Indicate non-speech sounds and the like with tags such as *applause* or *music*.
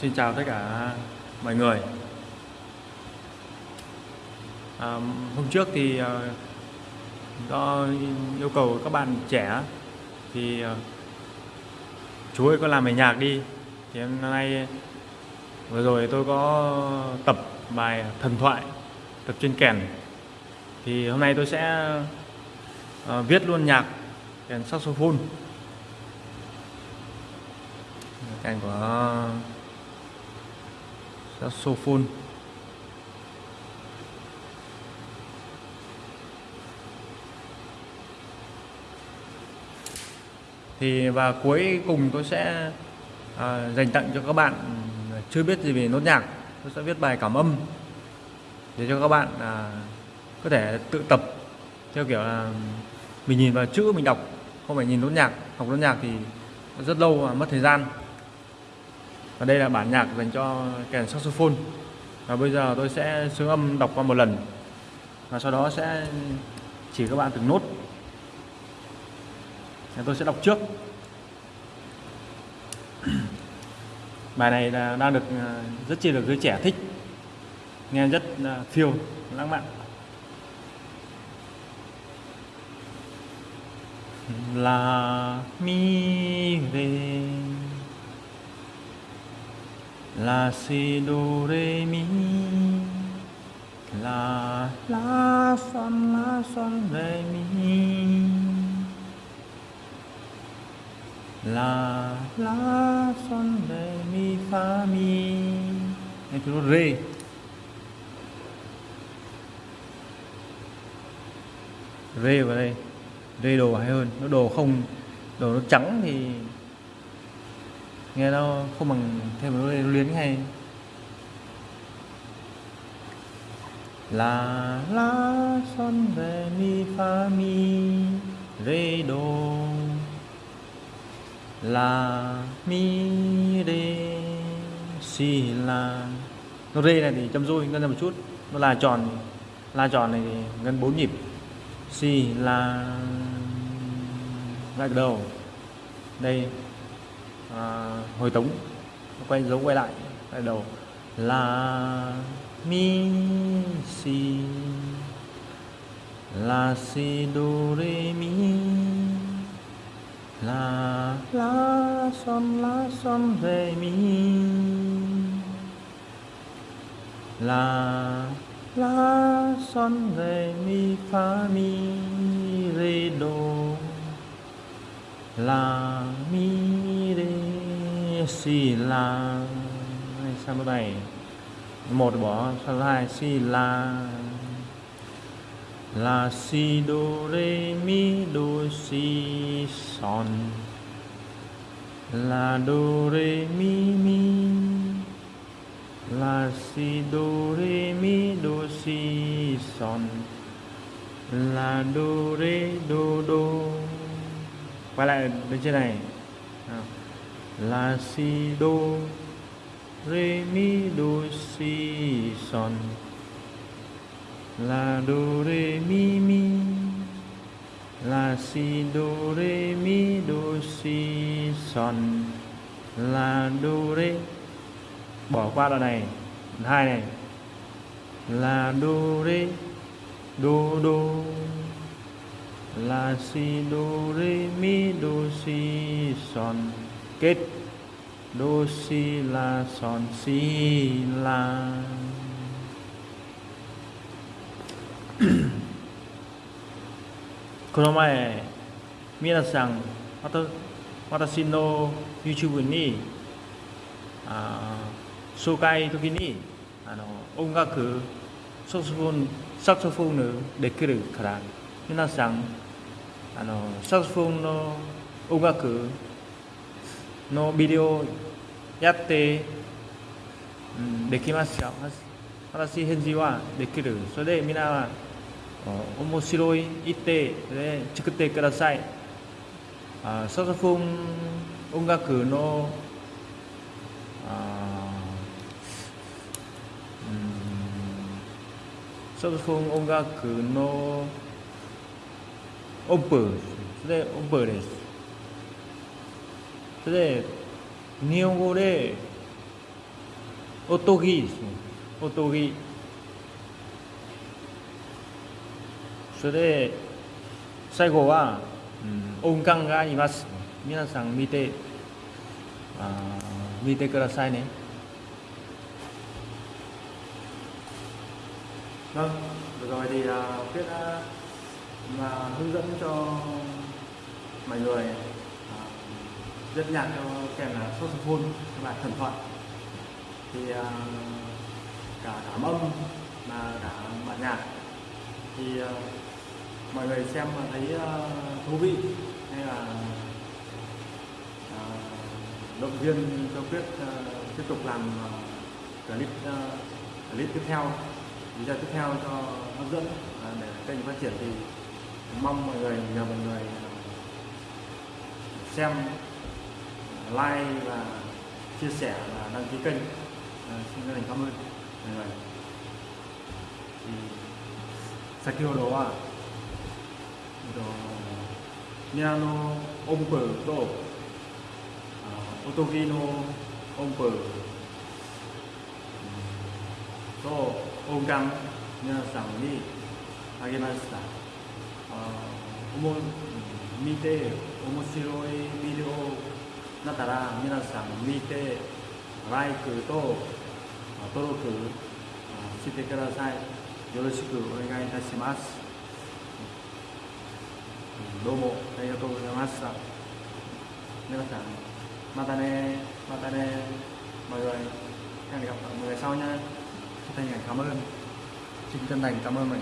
Xin chào tất cả mọi người. À, hôm trước thì à, do yêu cầu các bạn trẻ thì à, chú ơi có làm bài nhạc đi. Thì hôm nay vừa rồi tôi có tập bài thần thoại tập trên kèn. Thì hôm nay tôi sẽ uh, viết luôn nhạc kèn saxophone. Kèn của saxophone thì và cuối cùng tôi sẽ à, dành tặng cho các bạn chưa biết gì về nốt nhạc. Tôi sẽ viết bài cảm âm để cho các bạn à, có thể tự tập theo kiểu là mình nhìn vào chữ mình đọc không phải nhìn nốt nhạc học nốt nhạc thì rất lâu và mất thời gian và đây là bản nhạc dành cho kèn saxophone. Và bây giờ tôi sẽ xướng âm đọc qua một lần. Và sau đó sẽ chỉ các bạn từng nốt. Và tôi sẽ đọc trước. *clears throat* Bài này là đang được à, rất chi được giới trẻ thích. Nghe rất à, phiêu, lãng mạn. Là mi về la si do re mi. La la son la son re mi. La la son re mi fa mi. Em thứ re. Re vào đây. Re đồ hay hơn. Nó đồ không, đồ nó trắng thì nghe nó không bằng thêm một nốt luyến hay. La la son re mi fa mi re do. La mi re, si, la. Nó re này thì châm rôi ngân ra một chút. Nó là tròn la tròn này thì ngân bốn nhịp. Si, la, lại đầu. Đây à, hồi tống quay dấu quay lại lại đầu. Là mi si la si do re mi la la son la son re mi la la son re mi fa mi re do la mi si la sao số này một bỏ sang số hai? Si la la si do re mi do si son. La do re mi mi. La si do re mi do si son. La do re do do. Quay lại bên trên này. À la si do re mi do si son la do re mi mi la si do re mi do si son la do re bỏ qua đoạn này. Hai này. Là do re do do la si do re mi do si son kết do si la son si la この前皆さんまた私の YouTube にあ紹介時にあの音楽サクソフォンサクソフォンできるから皆さんあのサクソフォンの音楽のビデオやって、うん、できますよ。私返事はできる。それでみんなは面白い言ってで作ってください。あサクソフォン音楽のあうんサクソフォン音楽の音符それ音符です。それで、日本語で、おとぎですね。おとぎ。それで、最後は、うん、音感があります。皆さん見て、あ見てくださいね。Rất nhạt nhạc cho kèm là saxophone các bạn thần thoại thì uh, cả cảm âm mà cả bản nhạc. Thì uh, mọi người xem mà thấy uh, thú vị hay là uh, động viên cho Quyết uh, tiếp tục làm uh, clip uh, clip tiếp theo video tiếp theo cho hấp dẫn để kênh phát triển thì mong mọi người nhờ mọi người xem. Like và chia sẻ và đăng ký kênh à, xin chân thành cảm ơn mọi người thì 先ほどはえっとピアノ音符とあ音切りの音符と音感皆さんにあげましたあおも見て面白いビデオだから皆さん見てライクと登録してください。よろしくお願いいたします。どうもありがとうございました。皆さんまたねまたね。バイバ何か無理そうにまたね頑張る次回何か頑張るのよ